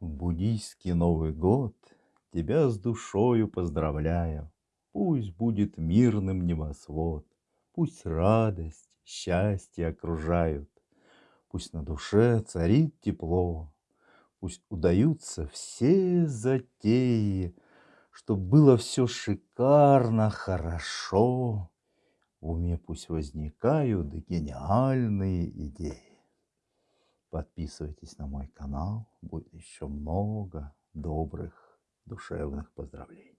Буддийский Новый год. Тебя с душою поздравляю. Пусть будет мирным небосвод, Пусть радость, счастье окружают, Пусть на душе царит тепло, Пусть удаются все затеи, Чтоб было все шикарно, хорошо, В уме пусть возникают гениальные идеи. Подписывайтесь на мой канал, будет еще много добрых душевных поздравлений.